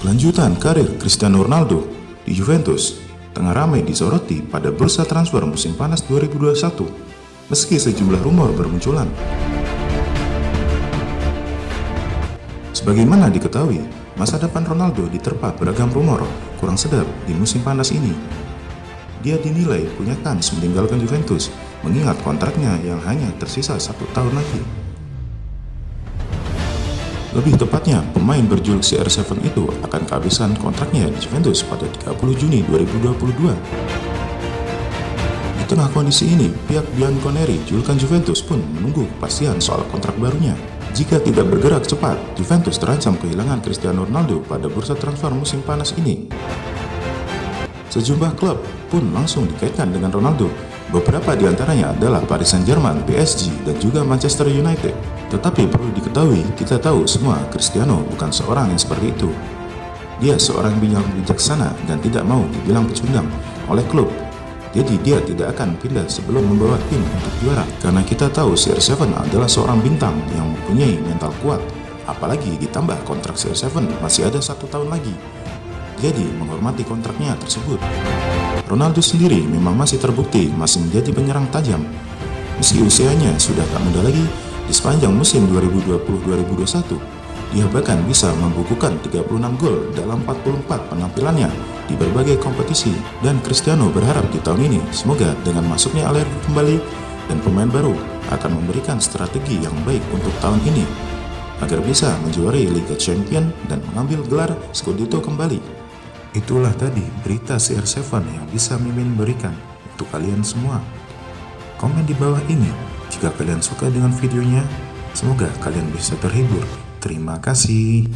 Kelanjutan karir Cristiano Ronaldo di Juventus tengah ramai disoroti pada bursa transfer musim panas 2021 meski sejumlah rumor bermunculan. Sebagaimana diketahui, masa depan Ronaldo diterpa beragam rumor kurang sedap di musim panas ini. Dia dinilai punya kans meninggalkan Juventus mengingat kontraknya yang hanya tersisa satu tahun lagi. Lebih tepatnya, pemain berjuluk CR7 itu akan kehabisan kontraknya di Juventus pada 30 Juni 2022. Di tengah kondisi ini, pihak Bianconeri julukan Juventus pun menunggu kepastian soal kontrak barunya. Jika tidak bergerak cepat, Juventus terancam kehilangan Cristiano Ronaldo pada bursa transfer musim panas ini. Sejumlah klub pun langsung dikaitkan dengan Ronaldo. Beberapa di antaranya adalah Paris Saint-Germain, PSG, dan juga Manchester United. Tetapi perlu diketahui, kita tahu semua Cristiano bukan seorang yang seperti itu. Dia seorang yang bijaksana dan tidak mau dibilang pecundang oleh klub. Jadi dia tidak akan pindah sebelum membawa tim untuk juara. Karena kita tahu CR7 adalah seorang bintang yang mempunyai mental kuat. Apalagi ditambah kontrak CR7 masih ada satu tahun lagi. Jadi menghormati kontraknya tersebut. Ronaldo sendiri memang masih terbukti masih menjadi penyerang tajam. Meski usianya sudah tak muda lagi, di sepanjang musim 2020-2021, dia bahkan bisa membukukan 36 gol dalam 44 penampilannya di berbagai kompetisi dan Cristiano berharap di tahun ini semoga dengan masuknya Allegri kembali dan pemain baru akan memberikan strategi yang baik untuk tahun ini agar bisa menjuarai Liga Champion dan mengambil gelar Scudetto kembali. Itulah tadi berita CR7 yang bisa Mimin berikan untuk kalian semua. Komen di bawah ini jika kalian suka dengan videonya, semoga kalian bisa terhibur. Terima kasih.